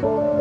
说。